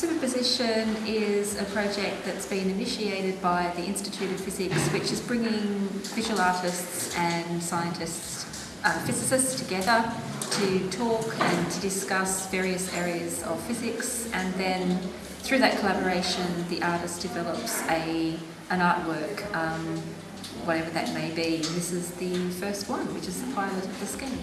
Superposition is a project that's been initiated by the Institute of Physics, which is bringing visual artists and scientists, uh, physicists together to talk and to discuss various areas of physics and then through that collaboration the artist develops a, an artwork, um, whatever that may be. This is the first one, which is the pilot of the scheme.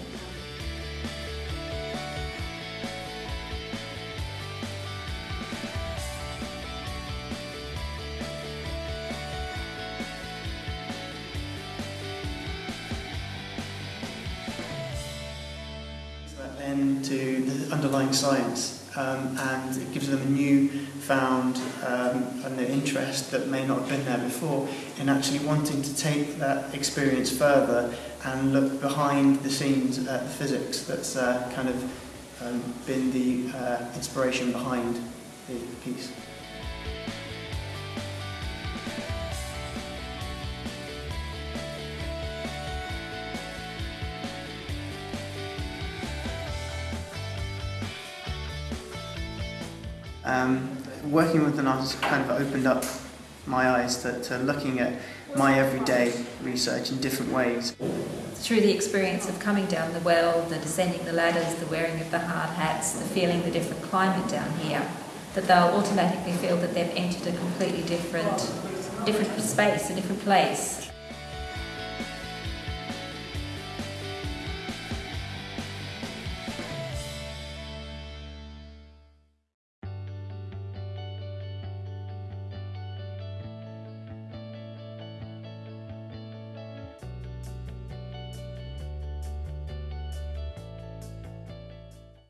Then to the underlying science um, and it gives them a new found um, and interest that may not have been there before in actually wanting to take that experience further and look behind the scenes at the physics that's uh, kind of um, been the uh, inspiration behind the piece. Um, working with an artist kind of opened up my eyes to, to looking at my everyday research in different ways. Through the experience of coming down the well, the descending the ladders, the wearing of the hard hats, the feeling the different climate down here, that they'll automatically feel that they've entered a completely different, different space, a different place,